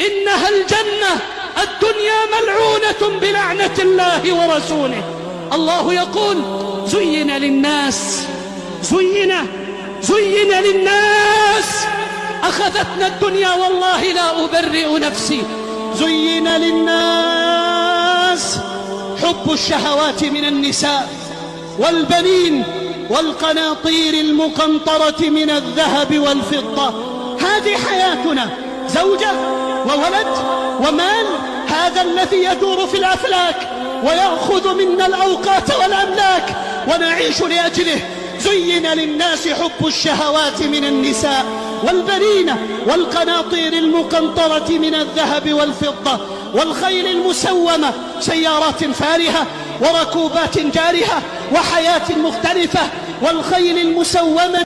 إنها الجنة الدنيا ملعونة بلعنة الله ورسوله. الله يقول زين للناس زين زين للناس. أخذتنا الدنيا والله لا أبرئ نفسي. زين للناس. حب الشهوات من النساء والبنين والقناطير المقنطرة من الذهب والفضة. هذه حياتنا. زوجة وولد ومال هذا الذي يدور في الأفلاك ويأخذ منا الأوقات والأملاك ونعيش لأجله. زين للناس حب الشهوات من النساء والبنين والقناطير المقنطرة من الذهب والفضة والخيل المسومة سيارات فارهة وركوبات جارهة وحياة مختلفة والخيل المسومة